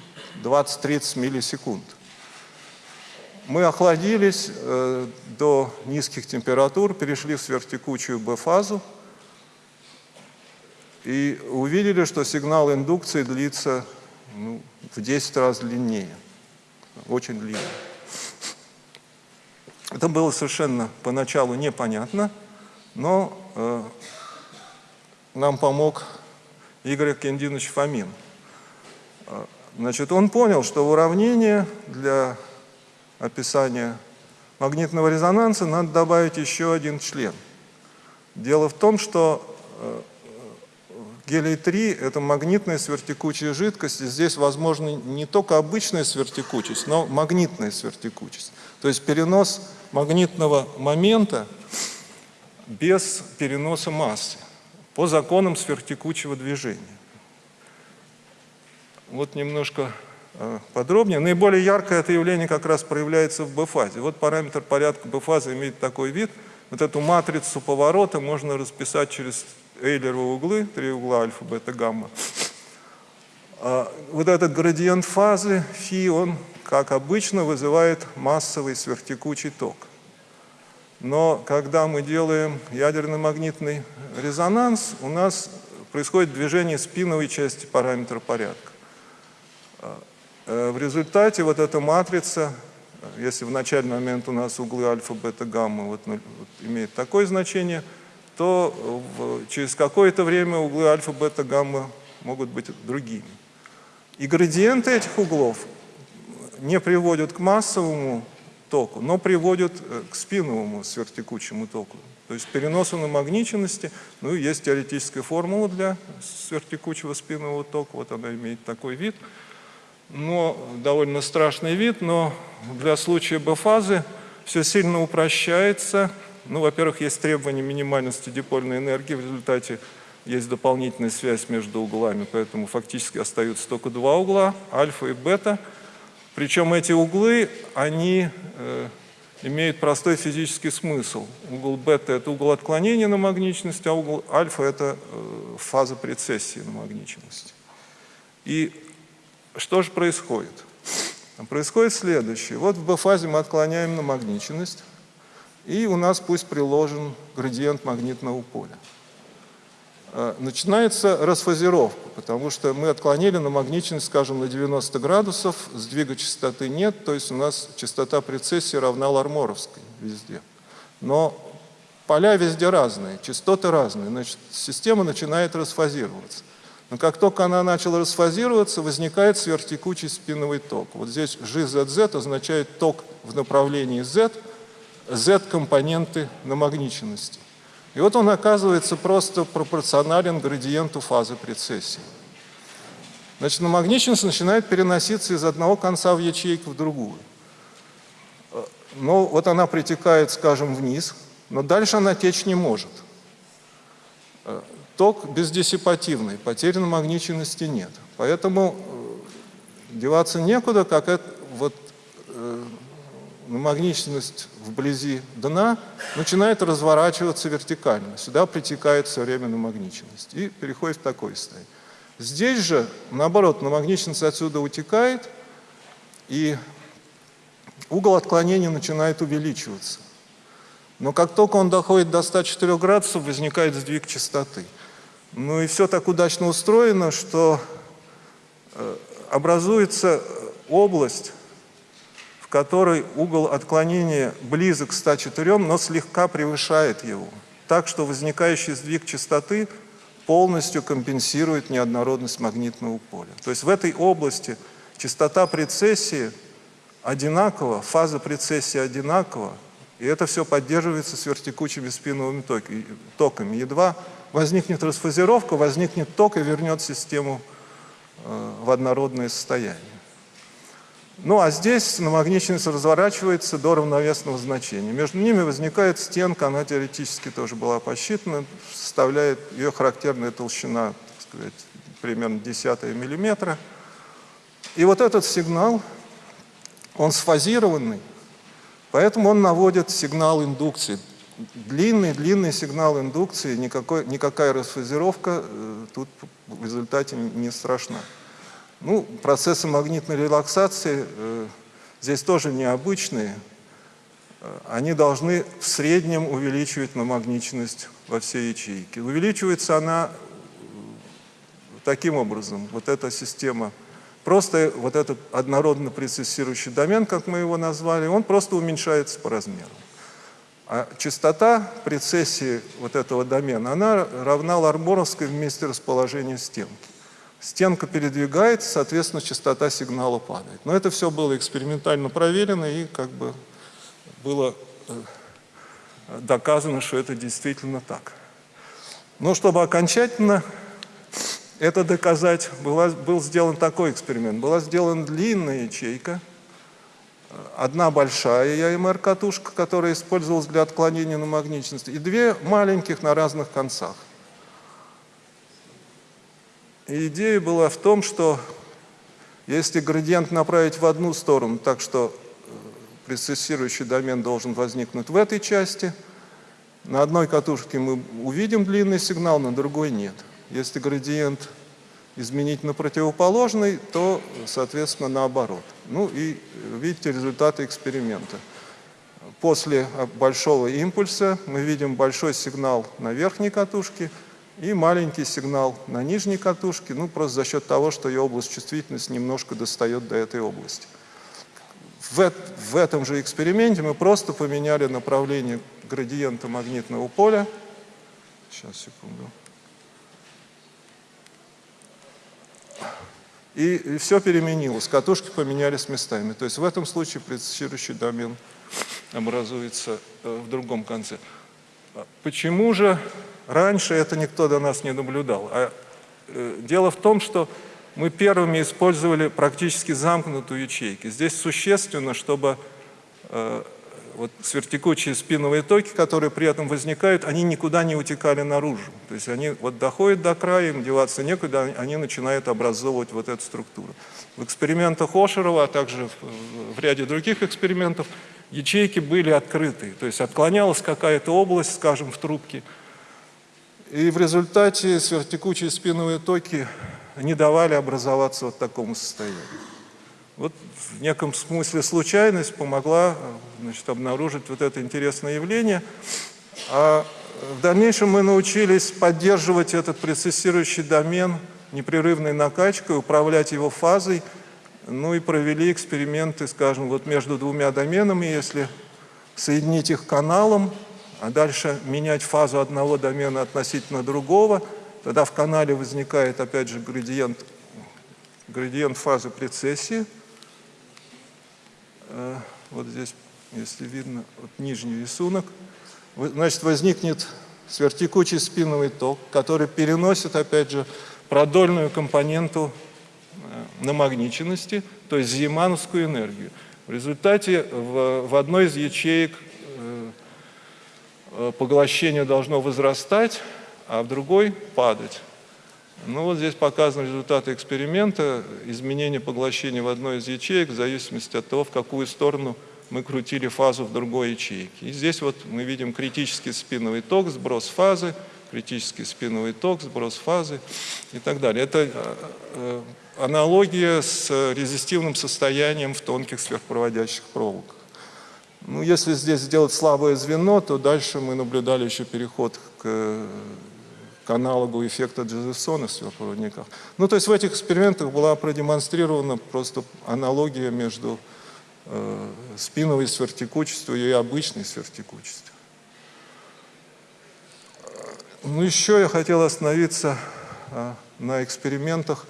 20-30 миллисекунд. Мы охладились э, до низких температур, перешли в сверхтекучую Б-фазу и увидели, что сигнал индукции длится ну, в 10 раз длиннее, очень длинный. Это было совершенно поначалу непонятно, но э, нам помог Игорь Кендинович Фомин. Э, Значит, он понял, что уравнение для описания магнитного резонанса надо добавить еще один член. Дело в том, что э, гелий-3 – это магнитная сверхтекучая жидкость, и здесь возможна не только обычная сверхтекучесть, но магнитная сверхтекучесть. То есть перенос магнитного момента без переноса массы по законам сверхтекучего движения. Вот немножко э, подробнее. Наиболее яркое это явление как раз проявляется в B-фазе. Вот параметр порядка B-фазы имеет такой вид. Вот эту матрицу поворота можно расписать через Эйлеровы углы, три угла альфа, бета, гамма. А вот этот градиент фазы, фи, он, как обычно, вызывает массовый сверхтекучий ток. Но когда мы делаем ядерно-магнитный резонанс, у нас происходит движение спиновой части параметра порядка. Э, в результате вот эта матрица, если в начальный момент у нас углы альфа, бета, гамма вот, вот, имеет такое значение, то в, через какое-то время углы альфа, бета, гамма могут быть другими. И градиенты этих углов не приводят к массовому току, но приводят э, к спиновому сверхтекучему току. То есть переносу намагниченности, ну и есть теоретическая формула для сверхтекучего спинного тока, вот она имеет такой вид, но довольно страшный вид, но для случая Б-фазы все сильно упрощается. Ну, во-первых, есть требование минимальности дипольной энергии, в результате есть дополнительная связь между углами, поэтому фактически остаются только два угла, альфа и бета. Причем эти углы, они э, имеют простой физический смысл. Угол бета – это угол отклонения на магничность, а угол альфа – это э, фаза прецессии на магничность. И что же происходит? Происходит следующее. Вот в B-фазе мы отклоняем на магничность, и у нас пусть приложен градиент магнитного поля. Э, начинается расфазировка, потому что мы отклонили на магничность, скажем, на 90 градусов, сдвига частоты нет, то есть у нас частота прецессии равна ларморовской везде. Но поля везде разные, частоты разные, значит, система начинает расфазироваться. Но как только она начала расфазироваться, возникает сверхтекучий спиновый ток. Вот здесь GZZ означает ток в направлении Z, Z-компоненты намагниченности. И вот он оказывается просто пропорционален градиенту фазы прецессии. Значит, намагниченность начинает переноситься из одного конца в ячейку в другую. Но вот она притекает, скажем, вниз, но дальше она течь не может. Ток бездиссипативный, потери намагниченности нет. Поэтому э, деваться некуда, как это, вот, э, намагниченность вблизи дна начинает разворачиваться вертикально. Сюда притекает все время намагниченность и переходит в такой состояние. Здесь же, наоборот, намагниченность отсюда утекает, и угол отклонения начинает увеличиваться. Но как только он доходит до 104 градусов, возникает сдвиг частоты. Ну и все так удачно устроено, что э, образуется область, которой угол отклонения близок к 104, но слегка превышает его. Так что возникающий сдвиг частоты полностью компенсирует неоднородность магнитного поля. То есть в этой области частота прецессии одинакова, фаза прецессии одинакова, и это все поддерживается сверхтекучими спиновыми токами. Едва возникнет расфазировка, возникнет ток и вернет систему э, в однородное состояние. Ну а здесь намагниченность разворачивается до равновесного значения. Между ними возникает стенка, она теоретически тоже была посчитана, составляет ее характерная толщина, так сказать, примерно десятая миллиметра. И вот этот сигнал, он сфазированный, поэтому он наводит сигнал индукции. Длинный-длинный сигнал индукции, никакой, никакая расфазировка э, тут в результате не страшна. Ну, процессы магнитной релаксации э, здесь тоже необычные. Э, они должны в среднем увеличивать намагниченность во всей ячейке. Увеличивается она э, таким образом, вот эта система, просто вот этот однородно прецессирующий домен, как мы его назвали, он просто уменьшается по размеру. А частота прецессии вот этого домена, она равна ларморовской вместе расположения стенки. Стенка передвигается, соответственно, частота сигнала падает. Но это все было экспериментально проверено и как бы было э, доказано, что это действительно так. Но чтобы окончательно это доказать, была, был сделан такой эксперимент. Была сделана длинная ячейка, одна большая ЯМР-катушка, которая использовалась для отклонения на магничность, и две маленьких на разных концах. И идея была в том, что Если градиент направить в одну сторону, так что э, прецессирующий домен должен возникнуть в этой части, на одной катушке мы увидим длинный сигнал, на другой нет. Если градиент изменить на противоположный, то, соответственно, наоборот. Ну и видите результаты эксперимента. После большого импульса мы видим большой сигнал на верхней катушке и маленький сигнал на нижней катушке, ну просто за счет того, что ее область чувствительности немножко достает до этой области. В, в этом же эксперименте мы просто поменяли направление градиента магнитного поля. Сейчас, секунду. И, все переменилось, катушки поменялись местами. То есть в этом случае предсчитывающий домен образуется э, в другом конце. А почему же раньше это никто до нас не наблюдал? А, э, дело в том, что мы первыми использовали практически замкнутую ячейку. Здесь существенно, чтобы э, вот свертекучие спиновые токи, которые при этом возникают, они никуда не утекали наружу. То есть они вот доходят до края, им деваться некуда, они начинают образовывать вот эту структуру. В экспериментах Ошерова, а также в, ряде других экспериментов, ячейки были открыты. То есть отклонялась какая-то область, скажем, в трубке. И в результате свертекучие спиновые токи не давали образоваться вот такому состоянию. Вот в неком смысле случайность помогла значит, обнаружить вот это интересное явление. А в дальнейшем мы научились поддерживать этот процессирующий домен непрерывной накачкой, управлять его фазой, ну и провели эксперименты, скажем, вот между двумя доменами, если соединить их каналом, а дальше менять фазу одного домена относительно другого, тогда в канале возникает, опять же, градиент, градиент фазы прецессии – вот здесь, если видно, вот нижний рисунок, значит, возникнет сверхтекучий спиновый ток, который переносит, опять же, продольную компоненту э, намагниченности, то есть зимановскую энергию. В результате в, в одной из ячеек э, поглощение должно возрастать, а в другой падать. Ну вот здесь показаны результаты эксперимента, изменение поглощения в одной из ячеек в зависимости от того, в какую сторону мы крутили фазу в другой ячейке. И здесь вот мы видим критический спиновый ток, сброс фазы, критический спиновый ток, сброс фазы и так далее. Это э, э, аналогия с резистивным состоянием в тонких сверхпроводящих проволоках. Ну, если здесь сделать слабое звено, то дальше мы наблюдали еще переход к к аналогу эффекта Джозефсона в сверхпроводниках. Ну, то есть в этих экспериментах была продемонстрирована просто аналогия между э, спиновой сверхтекучестью и обычной сверхтекучестью. Ну, еще я хотел остановиться э, на экспериментах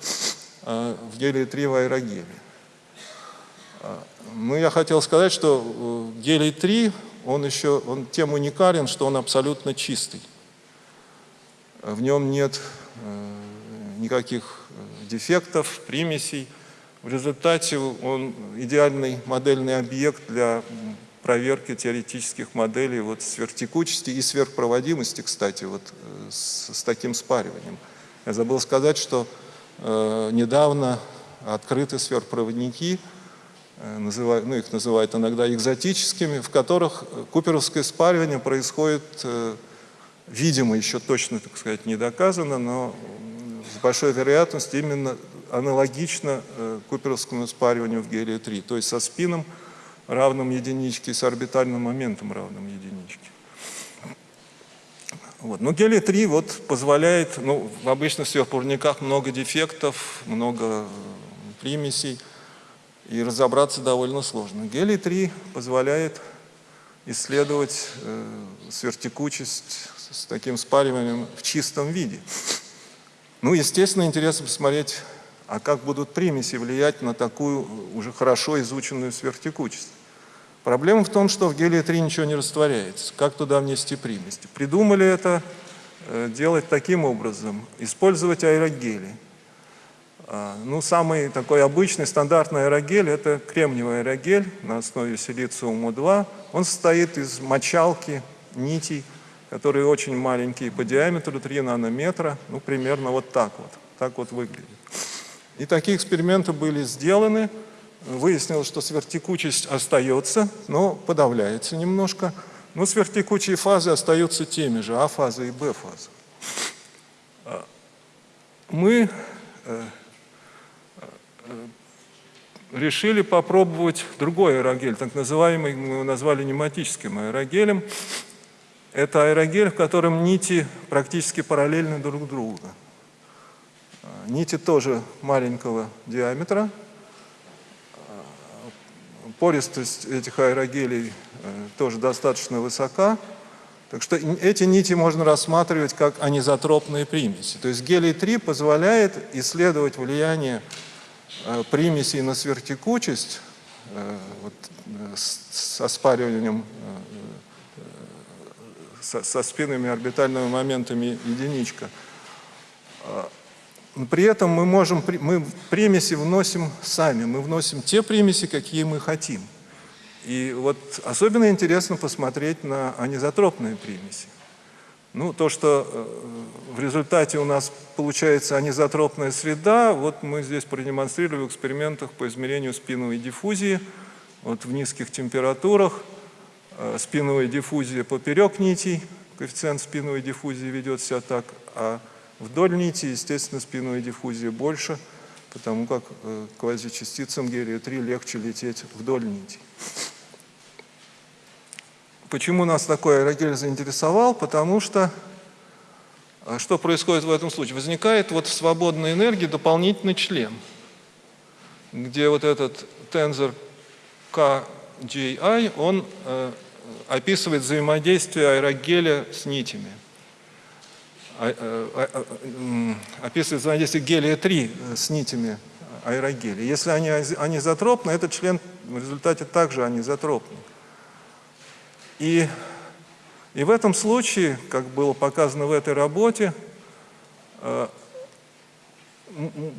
э, в гелии-3 в аэрогеле. Э, ну, я хотел сказать, что э, гелий-3, он еще, он тем уникален, что он абсолютно чистый в нем нет э, никаких э, дефектов, примесей. В результате он идеальный модельный объект для проверки теоретических моделей вот сверхтекучести и сверхпроводимости, кстати, вот э, с, с таким спариванием. Я забыл сказать, что э, недавно открыты сверхпроводники, э, называют, ну, их называют иногда экзотическими, в которых куперовское спаривание происходит э, видимо, еще точно, так сказать, не доказано, но с большой вероятностью именно аналогично э, куперовскому спариванию в гелии-3, то есть со спином равным единичке и с орбитальным моментом равным единичке. Вот. Но гелий-3 вот позволяет, ну, в обычных сверхпроводниках много дефектов, много примесей, и разобраться довольно сложно. Гелий-3 позволяет исследовать э, сверхтекучесть с таким спариванием в чистом виде. Ну, естественно, интересно посмотреть, а как будут примеси влиять на такую уже хорошо изученную сверхтекучесть. Проблема в том, что в гелии-3 ничего не растворяется. Как туда внести примеси? Придумали это э, делать таким образом, использовать аэрогели. А, ну, самый такой обычный, стандартный аэрогель – это кремниевый аэрогель на основе силициума-2. Он состоит из мочалки, нитей, которые очень маленькие по диаметру, 3 нанометра, ну, примерно вот так вот, так вот выглядит. И такие эксперименты были сделаны. Выяснилось, что сверхтекучесть остается, но подавляется немножко. Но сверхтекучие фазы остаются теми же, А-фаза и Б-фаза. Мы э, э, решили попробовать другой аэрогель, так называемый, мы его назвали нематическим аэрогелем. Это аэрогель, в котором нити практически параллельны друг другу. Нити тоже маленького диаметра. Пористость этих аэрогелей э, тоже достаточно высока. Так что эти нити можно рассматривать как анизотропные примеси. То есть гелий-3 позволяет исследовать влияние э, примесей на сверхтекучесть э, вот, с оспариванием со, со спинными орбитальными моментами единичка. При этом мы можем, мы примеси вносим сами, мы вносим те примеси, какие мы хотим. И вот особенно интересно посмотреть на анизотропные примеси. Ну, то, что э, в результате у нас получается анизотропная среда, вот мы здесь продемонстрировали в экспериментах по измерению спиновой диффузии. Вот в низких температурах спиновая диффузия поперек нитей, коэффициент спиновой диффузии ведет себя так, а Вдоль нити, естественно, спинной диффузии больше, потому как э, квазичастицам гелия-3 легче лететь вдоль нити. Почему нас такой аэрогель заинтересовал? Потому что а что происходит в этом случае? Возникает вот в свободной энергии дополнительный член, где вот этот тензор KGI, он э, описывает взаимодействие аэрогеля с нитями. А, а, а, описывает взаимодействие гелия-3 с нитями аэрогеля. Если они анизотропны, этот член в результате также анизотропный. И, и в этом случае, как было показано в этой работе,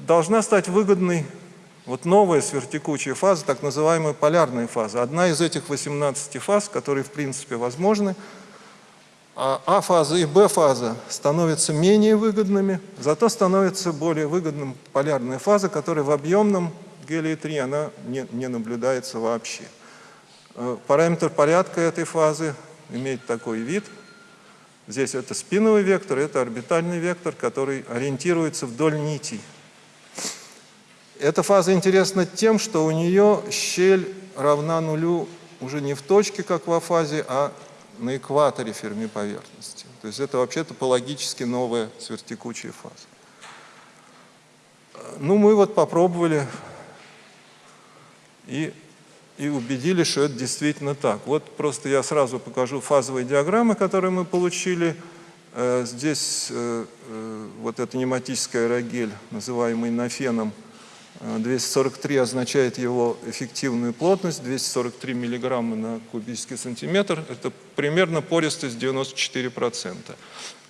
должна стать выгодной вот новая сверхтекучая фаза, так называемая полярная фаза. Одна из этих 18 фаз, которые в принципе возможны, а А-фаза и Б-фаза становятся менее выгодными, зато становится более выгодным полярная фаза, которая в объемном гелии-3 она не, не наблюдается вообще. Э, параметр порядка этой фазы имеет такой вид. Здесь это спиновый вектор, это орбитальный вектор, который ориентируется вдоль нитей. Эта фаза интересна тем, что у нее щель равна нулю уже не в точке, как в А-фазе, а на экваторе Ферми поверхности. То есть это вообще топологически новая сверхтекучая фаза. Ну, мы вот попробовали и, и убедились, что это действительно так. Вот просто я сразу покажу фазовые диаграммы, которые мы получили. Э, здесь э, э, вот это нематический аэрогель, называемый нафеном, 243 означает его эффективную плотность, 243 миллиграмма на кубический сантиметр. Это примерно пористость 94%.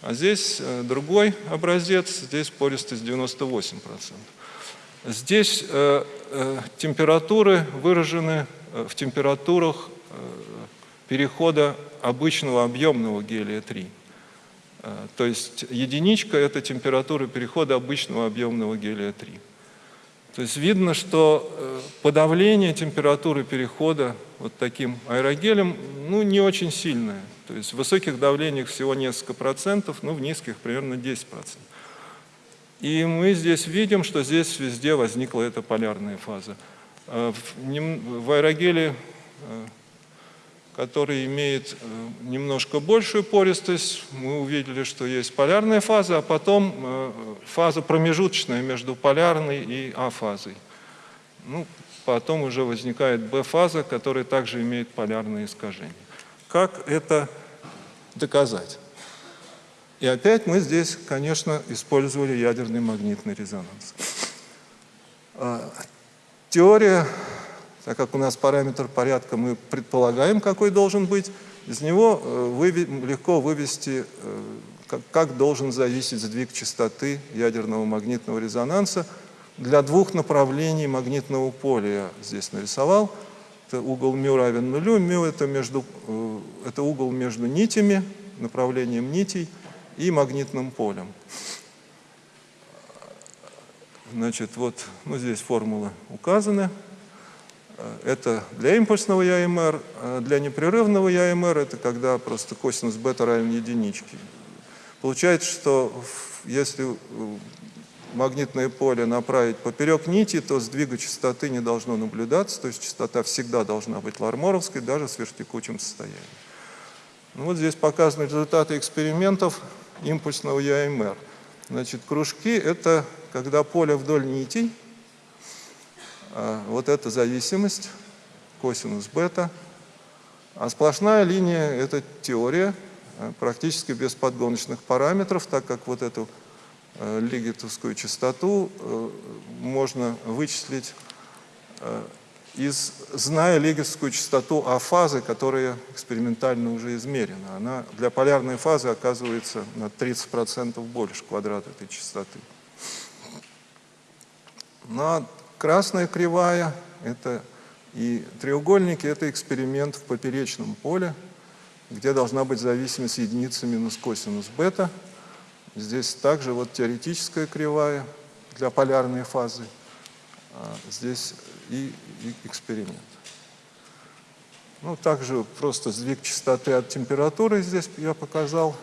А здесь э, другой образец, здесь пористость 98%. Здесь э, э, температуры выражены в температурах перехода обычного объемного гелия-3. То есть единичка – это температура перехода обычного объемного гелия-3. То есть видно, что э, подавление температуры перехода вот таким аэрогелем ну, не очень сильное. То есть в высоких давлениях всего несколько процентов, ну в низких примерно 10 процентов. И мы здесь видим, что здесь везде возникла эта полярная фаза. Э, в аэрогеле э, который имеет э, немножко большую пористость. Мы увидели, что есть полярная фаза, а потом э, фаза промежуточная между полярной и А-фазой. Ну, потом уже возникает Б-фаза, которая также имеет полярные искажения. Как это доказать? И опять мы здесь, конечно, использовали ядерный магнитный резонанс. А, теория так как у нас параметр порядка мы предполагаем, какой должен быть, из него э, легко вывести, э, как должен зависеть сдвиг частоты ядерного магнитного резонанса для двух направлений магнитного поля. Я здесь нарисовал. Это угол μ равен нулю. μ это, между, э, это угол между нитями, направлением нитей и магнитным полем. Значит, вот ну, здесь формулы указаны. Э, Это для импульсного ЯМР, а для непрерывного ЯМР это когда просто косинус бета равен единичке. Получается, что в- если магнитное поле направить поперек нити, то сдвига частоты не должно наблюдаться, то есть частота всегда должна быть ларморовской, даже с вертикучим состоянием. Ну, вот здесь показаны результаты экспериментов импульсного ЯМР. Значит, кружки – это когда поле вдоль нитей, вот эта зависимость, косинус бета, а сплошная линия – это теория, а, практически без подгоночных параметров, так как вот эту э, лигетовскую частоту э, можно вычислить, э, из, зная лигетовскую частоту А-фазы, которая экспериментально уже измерена. Она для полярной фазы оказывается на 30% больше квадрат этой частоты. А красная кривая – это и треугольники – это эксперимент в поперечном поле, где должна быть зависимость единицы минус косинус бета. Здесь также вот теоретическая кривая для полярной фазы. А здесь и, и эксперимент. Ну, также просто сдвиг частоты от температуры здесь я показал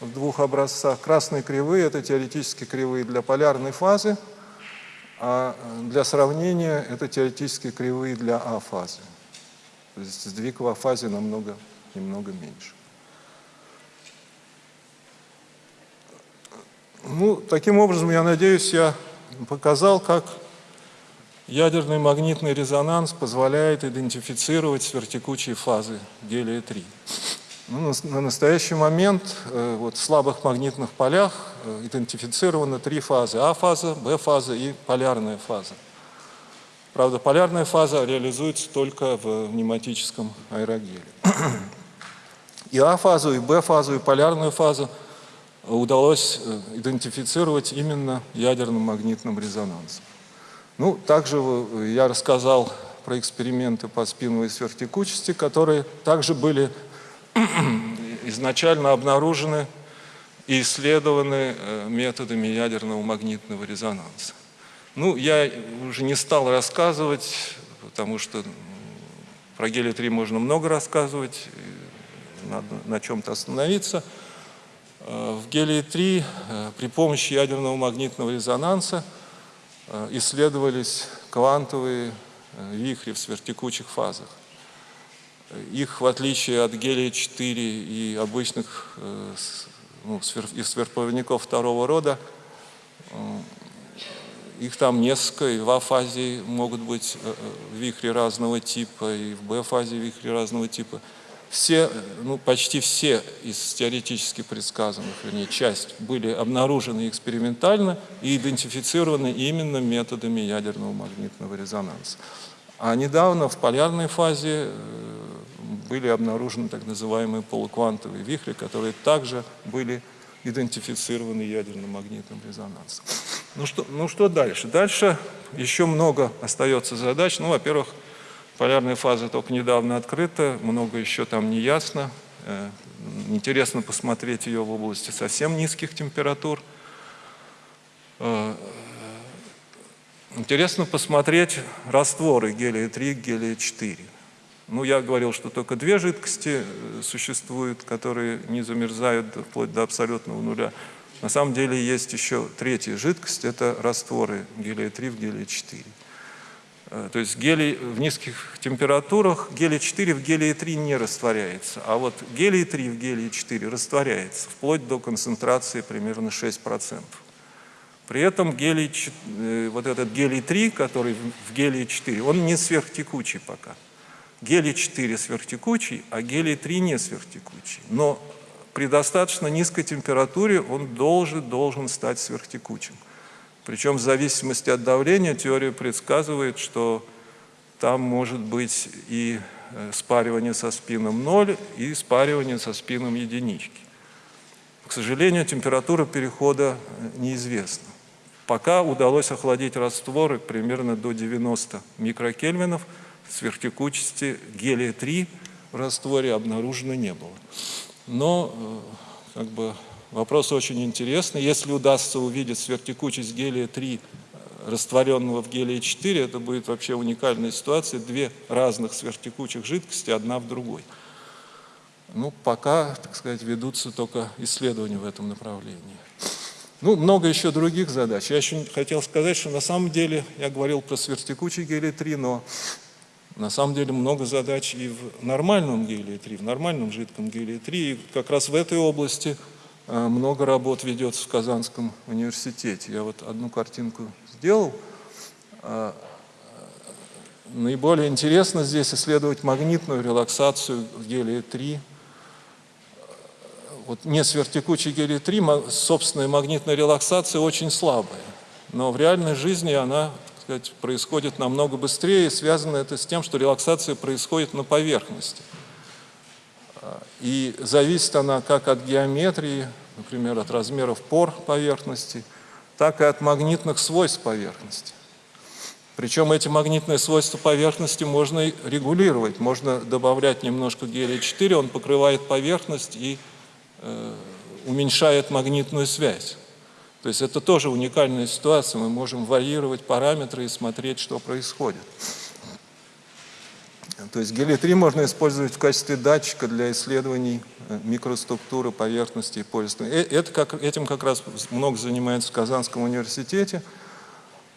в двух образцах. Красные кривые – это теоретические кривые для полярной фазы, а для сравнения это теоретические кривые для А-фазы. То есть сдвиг в А-фазе намного, немного меньше. Ну, таким образом, я надеюсь, я показал, как ядерный магнитный резонанс позволяет идентифицировать сверхтекучие фазы гелия-3. Ну, на, на настоящий момент э, вот, в слабых магнитных полях э, идентифицированы три фазы. А-фаза, Б-фаза и полярная фаза. Правда, полярная фаза реализуется только в пневматическом аэрогеле. И А-фазу, и Б-фазу, и полярную фазу удалось э, идентифицировать именно ядерным магнитным резонансом. Ну, также я рассказал про эксперименты по спиновой сверхтекучести, которые также были изначально обнаружены и исследованы э, методами ядерного магнитного резонанса. Ну, я уже не стал рассказывать, потому что про гелий-3 можно много рассказывать, надо на чем-то остановиться. Э, В гелии-3 э, при помощи ядерного магнитного резонанса исследовались квантовые вихри в сверхтекучих фазах. Их, в отличие от гелия-4 и обычных э, ну, и сверхпроводников второго рода, э, их там несколько, и в А-фазе могут быть э, вихри разного типа, и в Б-фазе вихри разного типа. Все, ну, почти все из теоретически предсказанных, вернее, часть, были обнаружены экспериментально и идентифицированы именно методами ядерного магнитного резонанса. А недавно в полярной фазе э, были обнаружены так называемые полуквантовые вихри, которые также были идентифицированы ядерным магнитным резонансом. Ну что, ну что дальше? Дальше еще много остается задач. Ну, во-первых, полярная фаза только недавно открыта, много еще там не ясно. Э, Интересно посмотреть ее в области совсем низких температур. Интересно посмотреть растворы гелия-3, гелия-4. Ну, я говорил, что только две жидкости э, существуют, которые не замерзают вплоть до абсолютного нуля. На самом деле есть еще третья жидкость, это растворы гелия-3 в гелия-4. Э, То есть гелий в низких температурах, гелий-4 в гелии-3 не растворяется, а вот гелий-3 в гелии-4 растворяется, вплоть до концентрации примерно 6%. При этом гелий, э, вот этот гелий-3, который в- в гелии-4, он не сверхтекучий пока. Гелий-4 сверхтекучий, а гелий-3 не сверхтекучий. Но при достаточно низкой температуре он должен, должен стать сверхтекучим. Причем в зависимости от давления теория предсказывает, что там может быть и э, спаривание со спином 0, и спаривание со спином единички. К сожалению, температура перехода э, неизвестна. Пока удалось охладить растворы примерно до 90 микрокельвинов, сверхтекучести гелия-3 в растворе обнаружено не было. Но э, как бы, вопрос очень интересный. Если удастся увидеть сверхтекучесть гелия-3 растворенного в гелии-4, это будет вообще уникальная ситуация, две разных сверхтекучих жидкости, одна в другой. Ну, пока, так сказать, ведутся только исследования в этом направлении. Ну, много еще других задач. Я еще хотел сказать, что на самом деле, я говорил про сверхтекучий гелий-3, но на самом деле много задач и в нормальном гелии-3, в нормальном жидком гелии-3. И как раз в этой области э, много работ ведется в Казанском университете. Я вот одну картинку сделал. А, Наиболее интересно здесь исследовать магнитную релаксацию гелия-3. Вот не сверхтекучий гелий-3, ма- собственная магнитная релаксация очень слабая. Но в реальной жизни она сказать, происходит намного быстрее, связано это с тем, что релаксация происходит на поверхности. А, И зависит она как от геометрии, например, от размеров пор поверхности, так и от магнитных свойств поверхности. Причем эти магнитные свойства поверхности можно регулировать. Можно добавлять немножко гелия-4, он покрывает поверхность и уменьшает магнитную связь. То есть это тоже уникальная ситуация. Мы можем варьировать параметры и смотреть, что происходит. То есть гелий-3 можно использовать в качестве датчика для исследований э, микроструктуры поверхности и пористой. Э, Это как, этим как раз много занимается в Казанском университете.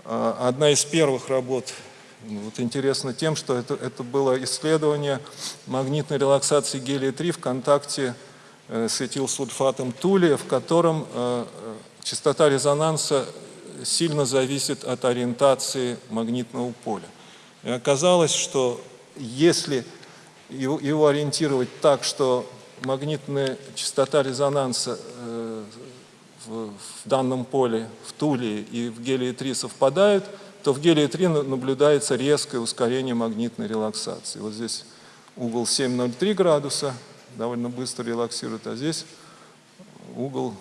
А, Одна из первых работ ну, вот интересно тем, что это, это было исследование магнитной релаксации гелия-3 в контакте э, с этилсульфатом тулия, в котором э, э, частота резонанса сильно зависит от ориентации магнитного поля. И оказалось, что если его, ориентировать так, что магнитная частота резонанса в, данном поле, в туле и в гелии-3 совпадают, то в гелии-3 на- наблюдается резкое ускорение магнитной релаксации. Вот здесь угол 7,03 градуса, довольно быстро релаксирует, а здесь угол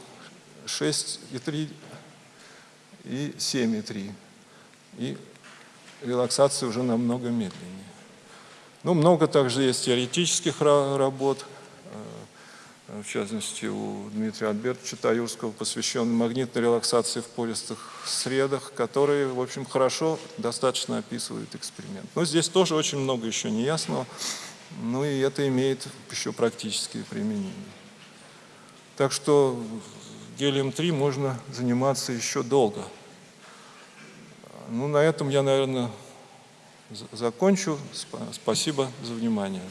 6,3 и 7,3. И релаксация уже намного медленнее. Ну, много также есть теоретических ра- работ, э, в частности, у Дмитрия Альбертовича Таюрского, посвященной магнитной релаксации в пористых средах, которые, в общем, хорошо достаточно описывают эксперимент. Но здесь тоже очень много еще неясного, ну и это имеет еще практические применения. Так что гелием-3 можно заниматься еще долго. Ну, на этом я, наверное, закончу. Спа- Спасибо за внимание.